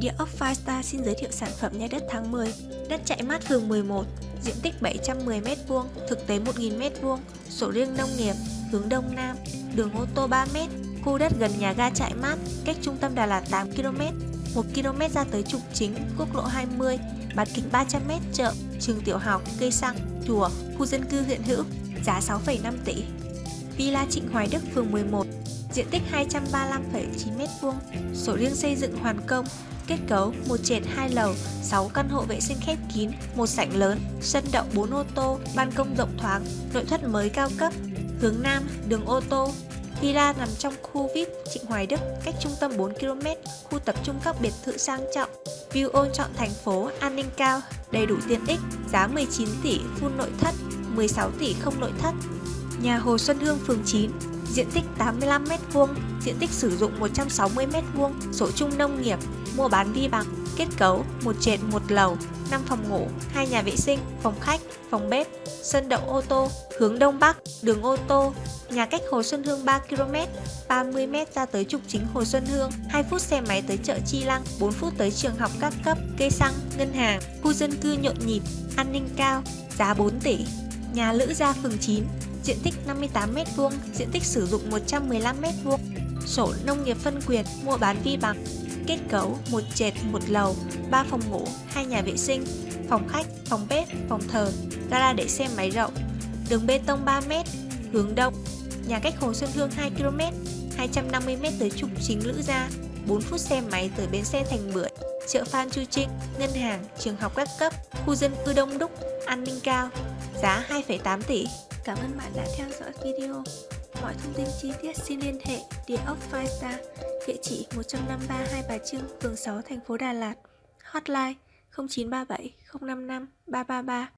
Địa ốc Firestar xin giới thiệu sản phẩm nhà đất tháng 10 Đất chạy mát phường 11 Diện tích 710m2 Thực tế 1.000m2 Sổ riêng nông nghiệp Hướng Đông Nam Đường ô tô 3m Khu đất gần nhà ga chạy mát Cách trung tâm Đà Lạt 8km 1km ra tới trục chính Quốc lộ 20 Bán kính 300m chợ Trường tiểu học Cây xăng Chùa Khu dân cư hiện hữu Giá 6,5 tỷ. Villa Trịnh Hoài Đức phường 11 diện tích 235,9m2, sổ riêng xây dựng hoàn công, kết cấu một trệt hai lầu, 6 căn hộ vệ sinh khép kín, một sảnh lớn, sân đậu 4 ô tô, ban công rộng thoáng, nội thất mới cao cấp, hướng Nam, đường ô tô. Villa nằm trong khu VIP Trịnh Hoài Đức, cách trung tâm 4km, khu tập trung các biệt thự sang trọng, view ôn chọn thành phố, an ninh cao, đầy đủ tiện ích, giá 19 tỷ full nội thất, 16 tỷ không nội thất. Nhà Hồ Xuân Hương phường 9 diện tích 85m2, diện tích sử dụng 160m2, sổ chung nông nghiệp, mua bán vi bằng, kết cấu một trệt một lầu, 5 phòng ngủ, hai nhà vệ sinh, phòng khách, phòng bếp, sân đậu ô tô, hướng đông bắc, đường ô tô, nhà cách Hồ Xuân Hương 3km, 30m ra tới trục chính Hồ Xuân Hương, 2 phút xe máy tới chợ Chi Lăng, 4 phút tới trường học các cấp, cây xăng, ngân hàng, khu dân cư nhộn nhịp, an ninh cao, giá 4 tỷ. Nhà Lữ Gia phường 9, diện tích 58m2, diện tích sử dụng 115m2, sổ nông nghiệp phân quyền, mua bán vi bằng, kết cấu một trệt một lầu, 3 phòng ngủ, hai nhà vệ sinh, phòng khách, phòng bếp, phòng thờ, gara để xe máy rộng, đường bê tông 3m, hướng đông, nhà cách Hồ Xuân Hương 2km, 250m tới trục chính Lữ Gia, 4 phút xe máy tới bến xe Thành Bưởi, chợ Phan Chu Trinh, ngân hàng, trường học các cấp, khu dân cư đông đúc, an ninh cao, giá 2,8 tỷ. Cảm ơn bạn đã theo dõi video. Mọi thông tin chi tiết xin liên hệ địa ốc Firestar, địa chỉ 153 Hai Bà Trưng, phường 6, thành phố Đà Lạt. Hotline 0937 055 333